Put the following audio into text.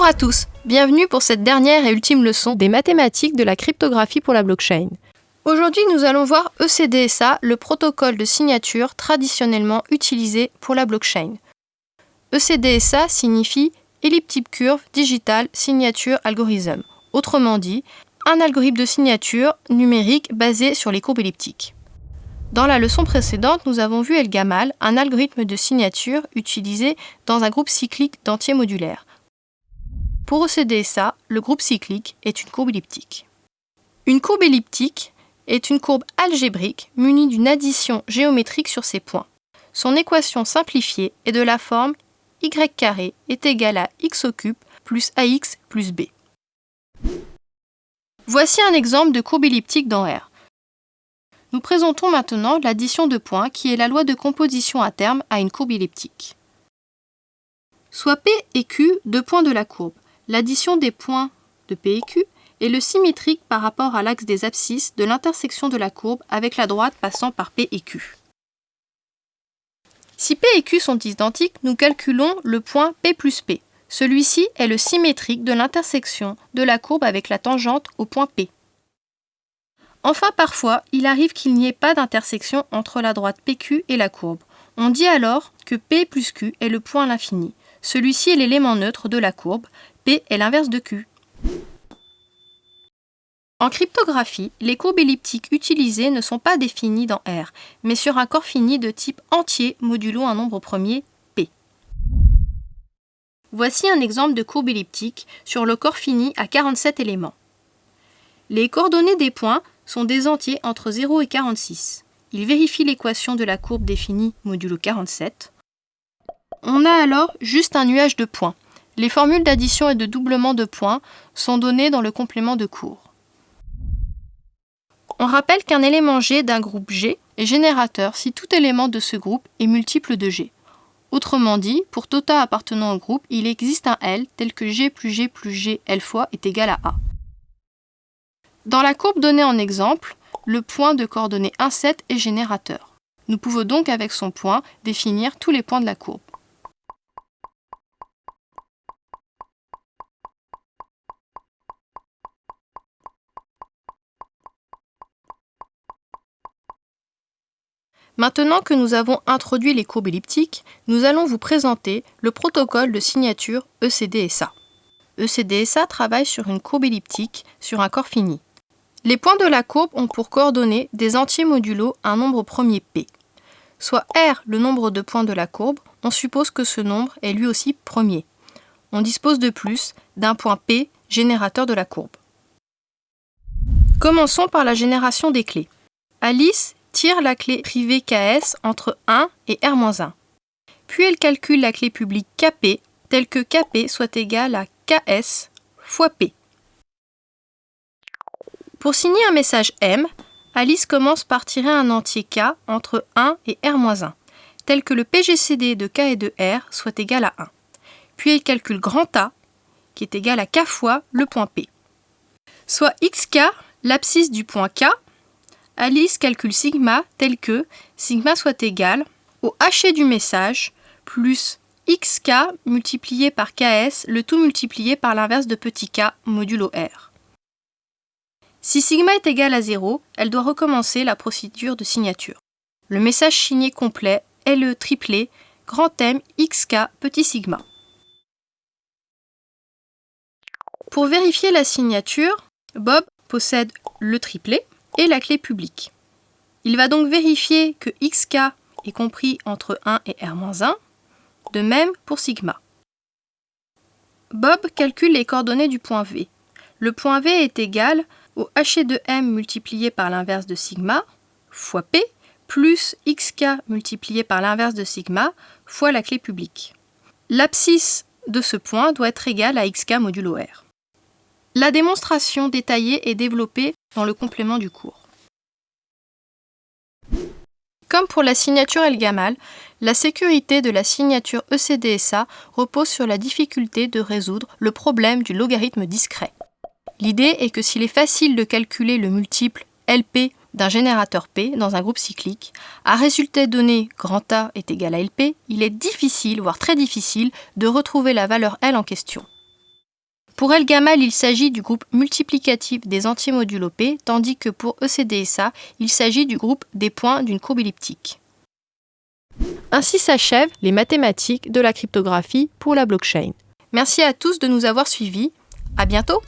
Bonjour à tous, bienvenue pour cette dernière et ultime leçon des mathématiques de la cryptographie pour la blockchain. Aujourd'hui, nous allons voir ECDSA, le protocole de signature traditionnellement utilisé pour la blockchain. ECDSA signifie Elliptic Curve Digital Signature Algorithm, autrement dit, un algorithme de signature numérique basé sur les courbes elliptiques. Dans la leçon précédente, nous avons vu El-Gamal, un algorithme de signature utilisé dans un groupe cyclique d'entiers modulaires. Pour ECDSA, le groupe cyclique est une courbe elliptique. Une courbe elliptique est une courbe algébrique munie d'une addition géométrique sur ses points. Son équation simplifiée est de la forme y carré est égal à x au cube plus ax plus b. Voici un exemple de courbe elliptique dans R. Nous présentons maintenant l'addition de points qui est la loi de composition à terme à une courbe elliptique. Soit P et Q deux points de la courbe. L'addition des points de P et Q est le symétrique par rapport à l'axe des abscisses de l'intersection de la courbe avec la droite passant par P et Q. Si P et Q sont identiques, nous calculons le point P plus P. Celui-ci est le symétrique de l'intersection de la courbe avec la tangente au point P. Enfin, parfois, il arrive qu'il n'y ait pas d'intersection entre la droite PQ et la courbe. On dit alors que P plus Q est le point à l'infini. Celui-ci est l'élément neutre de la courbe, Est l'inverse de Q. En cryptographie, les courbes elliptiques utilisées ne sont pas définies dans R, mais sur un corps fini de type entier modulo un nombre premier, P. Voici un exemple de courbe elliptique sur le corps fini à 47 éléments. Les coordonnées des points sont des entiers entre 0 et 46. Il vérifie l'équation de la courbe définie modulo 47. On a alors juste un nuage de points. Les formules d'addition et de doublement de points sont données dans le complément de cours. On rappelle qu'un élément G d'un groupe G est générateur si tout élément de ce groupe est multiple de G. Autrement dit, pour tout A appartenant au groupe, il existe un L tel que G plus G plus G L fois est égal à A. Dans la courbe donnée en exemple, le point de coordonnée 1, 7 est générateur. Nous pouvons donc avec son point définir tous les points de la courbe. Maintenant que nous avons introduit les courbes elliptiques, nous allons vous présenter le protocole de signature ECDSA. ECDSA travaille sur une courbe elliptique sur un corps fini. Les points de la courbe ont pour coordonnées des entiers modulo un nombre premier P. Soit R le nombre de points de la courbe, on suppose que ce nombre est lui aussi premier. On dispose de plus d'un point P générateur de la courbe. Commençons par la génération des clés. Alice tire la clé privée KS entre 1 et R-1. Puis elle calcule la clé publique KP telle que KP soit égal à KS fois P. Pour signer un message M, Alice commence par tirer un entier K entre 1 et R-1, tel que le PGCD de K et de R soit égal à 1. Puis elle calcule grand A, qui est égal à K fois le point P. Soit XK, l'abscisse du point K, Alice calcule sigma tel que sigma soit égal au haché du message plus xk multiplié par ks, le tout multiplié par l'inverse de petit k modulo r. Si sigma est égal à 0, elle doit recommencer la procédure de signature. Le message signé complet est le triplé grand M xk petit sigma. Pour vérifier la signature, Bob possède le triplet et la clé publique. Il va donc vérifier que xk est compris entre 1 et r-1, de même pour sigma. Bob calcule les coordonnées du point V. Le point V est égal au H de M multiplié par l'inverse de sigma fois P plus xk multiplié par l'inverse de sigma fois la clé publique. L'abscisse de ce point doit être égale à xk modulo R. La démonstration détaillée est développée dans le complément du cours. Comme pour la signature El-Gamal, la sécurité de la signature ECDSA repose sur la difficulté de résoudre le problème du logarithme discret. L'idée est que s'il est facile de calculer le multiple LP d'un générateur P dans un groupe cyclique, à résultat donné grand A est égal à LP, il est difficile, voire très difficile, de retrouver la valeur L en question. Pour L-Gamal, il s'agit du groupe multiplicatif des entiers modulo P, tandis que pour ECDSA, il s'agit du groupe des points d'une courbe elliptique. Ainsi s'achèvent les mathématiques de la cryptographie pour la blockchain. Merci à tous de nous avoir suivis. À bientôt!